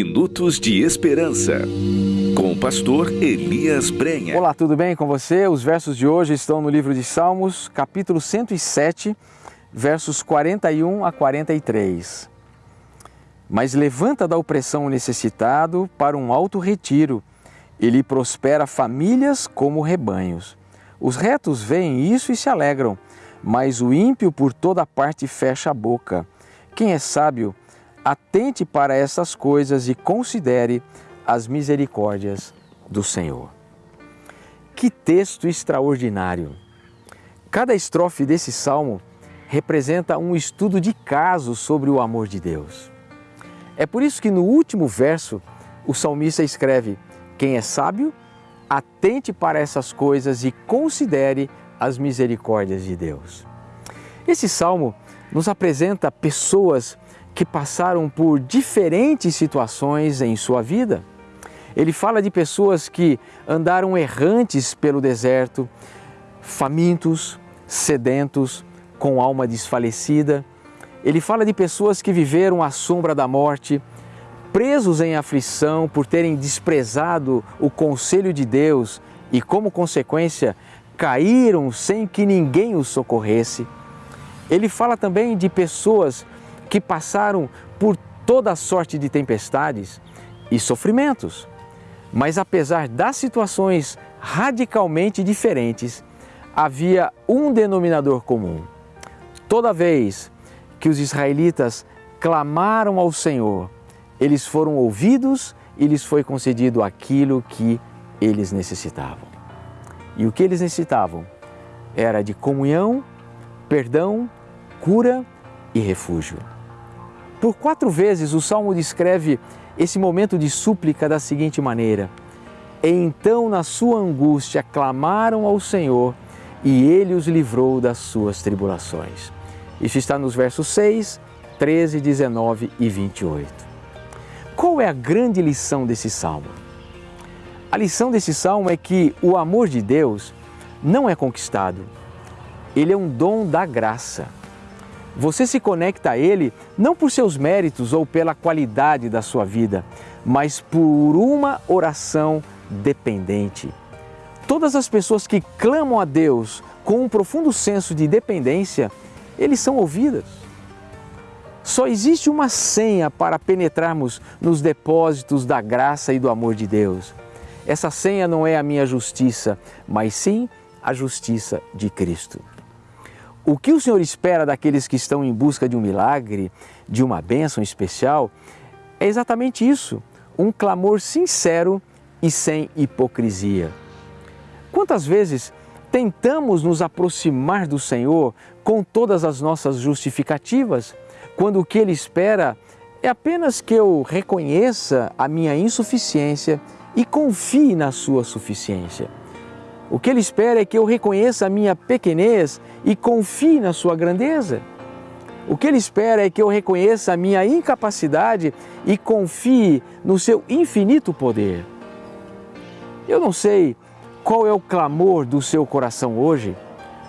Minutos de Esperança, com o pastor Elias Brenha. Olá, tudo bem com você? Os versos de hoje estão no livro de Salmos, capítulo 107, versos 41 a 43. Mas levanta da opressão o necessitado para um alto retiro, ele prospera famílias como rebanhos. Os retos veem isso e se alegram, mas o ímpio por toda parte fecha a boca. Quem é sábio, atente para essas coisas e considere as misericórdias do Senhor. Que texto extraordinário! Cada estrofe desse salmo representa um estudo de caso sobre o amor de Deus. É por isso que no último verso o salmista escreve: Quem é sábio, atente para essas coisas e considere as misericórdias de Deus. Esse salmo nos apresenta pessoas que passaram por diferentes situações em sua vida. Ele fala de pessoas que andaram errantes pelo deserto, famintos, sedentos, com alma desfalecida. Ele fala de pessoas que viveram à sombra da morte, presos em aflição por terem desprezado o conselho de Deus e, como consequência, caíram sem que ninguém os socorresse. Ele fala também de pessoas que passaram por toda sorte de tempestades e sofrimentos. Mas apesar das situações radicalmente diferentes, havia um denominador comum. Toda vez que os israelitas clamaram ao Senhor, eles foram ouvidos e lhes foi concedido aquilo que eles necessitavam. E o que eles necessitavam era de comunhão, perdão, cura e refúgio. Por quatro vezes o salmo descreve esse momento de súplica da seguinte maneira: então, na sua angústia, clamaram ao Senhor e ele os livrou das suas tribulações. Isso está nos versos 6, 13, 19 e 28. Qual é a grande lição desse salmo? A lição desse salmo é que o amor de Deus não é conquistado, ele é um dom da graça. Você se conecta a Ele não por seus méritos ou pela qualidade da sua vida, mas por uma oração dependente. Todas as pessoas que clamam a Deus com um profundo senso de dependência, eles são ouvidas. Só existe uma senha para penetrarmos nos depósitos da graça e do amor de Deus. Essa senha não é a minha justiça, mas sim a justiça de Cristo. O que o Senhor espera daqueles que estão em busca de um milagre, de uma bênção especial, é exatamente isso: um clamor sincero e sem hipocrisia. Quantas vezes tentamos nos aproximar do Senhor com todas as nossas justificativas? quando o que ele espera é apenas que eu reconheça a minha insuficiência e confie na sua suficiência. O que ele espera é que eu reconheça a minha pequenez e confie na sua grandeza. O que ele espera é que eu reconheça a minha incapacidade e confie no seu infinito poder. Eu não sei qual é o clamor do seu coração hoje,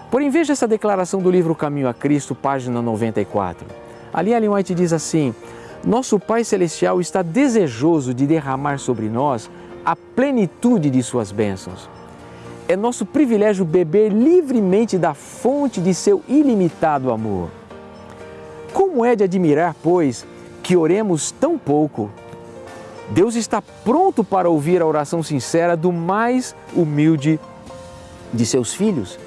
porém veja essa declaração do livro Caminho a Cristo, página 94. Ali Ellen White diz assim: Nosso Pai Celestial está desejoso de derramar sobre nós a plenitude de Suas bênçãos. É nosso privilégio beber livremente da fonte de seu ilimitado amor. Como é de admirar, pois, que oremos tão pouco? Deus está pronto para ouvir a oração sincera do mais humilde de seus filhos.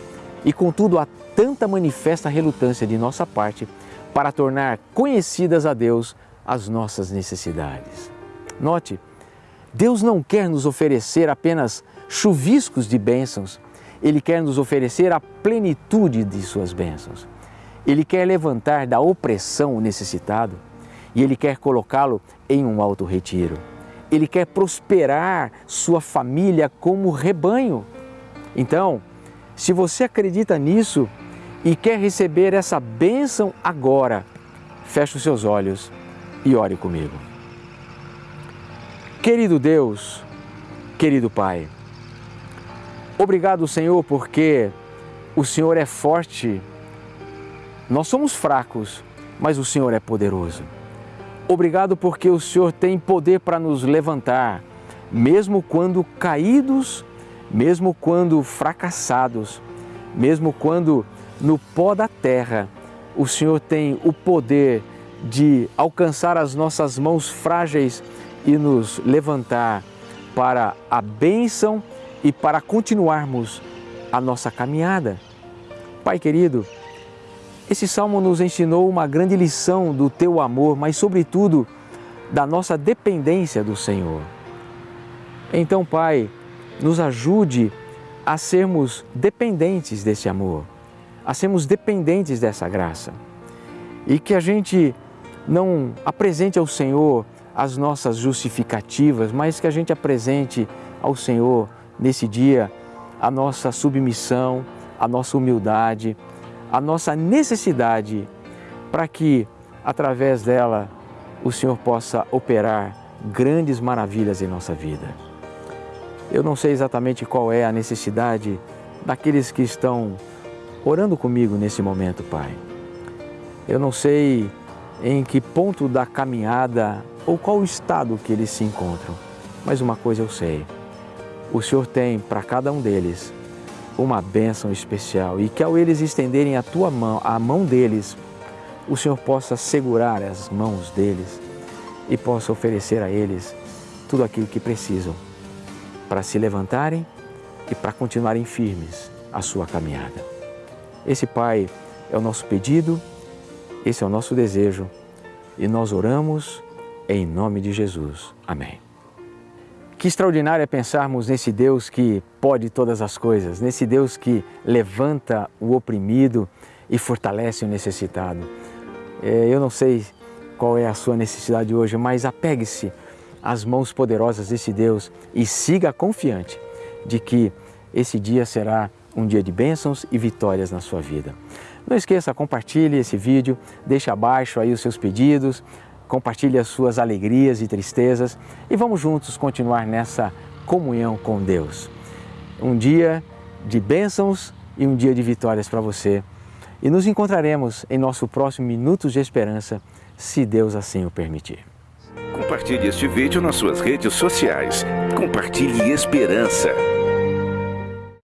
E contudo, há tanta manifesta relutância de nossa parte para tornar conhecidas a Deus as nossas necessidades. Note, Deus não quer nos oferecer apenas chuviscos de bênçãos, Ele quer nos oferecer a plenitude de Suas bênçãos. Ele quer levantar da opressão o necessitado e Ele quer colocá-lo em um alto retiro. Ele quer prosperar sua família como rebanho. Então, se você acredita nisso, e quer receber essa bênção agora, feche os seus olhos e ore comigo. Querido Deus, querido Pai, obrigado, Senhor, porque o Senhor é forte. Nós somos fracos, mas o Senhor é poderoso. Obrigado porque o Senhor tem poder para nos levantar, mesmo quando caídos, mesmo quando fracassados, mesmo quando no pó da terra, o Senhor tem o poder de alcançar as nossas mãos frágeis e nos levantar para a bênção e para continuarmos a nossa caminhada. Pai querido, esse salmo nos ensinou uma grande lição do teu amor, mas, sobretudo, da nossa dependência do Senhor. Então, Pai, nos ajude a sermos dependentes desse amor, a sermos dependentes dessa graça. E que a gente não apresente ao Senhor as nossas justificativas, mas que a gente apresente ao Senhor nesse dia a nossa submissão, a nossa humildade, a nossa necessidade para que, através dela, o Senhor possa operar grandes maravilhas em nossa vida. Eu não sei exatamente qual é a necessidade daqueles que estão orando comigo nesse momento, Pai. Eu não sei em que ponto da caminhada ou qual o estado que eles se encontram, mas uma coisa eu sei: o Senhor tem para cada um deles uma bênção especial. E que ao eles estenderem a tua mão, a mão deles, o Senhor possa segurar as mãos deles e possa oferecer a eles tudo aquilo que precisam para se levantarem e para continuarem firmes a sua caminhada. Esse Pai é o nosso pedido, esse é o nosso desejo e nós oramos em nome de Jesus. Amém. Que extraordinário é pensarmos nesse Deus que pode todas as coisas, nesse Deus que levanta o oprimido e fortalece o necessitado. É, eu não sei qual é a sua necessidade hoje, mas apegue-se às mãos poderosas desse Deus e siga confiante de que esse dia será um dia de bênçãos e vitórias na sua vida. Não esqueça, compartilhe esse vídeo, deixe abaixo aí os seus pedidos, compartilhe as suas alegrias e tristezas e vamos juntos continuar nessa comunhão com Deus. Um dia de bênçãos e um dia de vitórias para você. E nos encontraremos em nosso próximo Minutos de Esperança, se Deus assim o permitir. Compartilhe este vídeo nas suas redes sociais. Compartilhe esperança.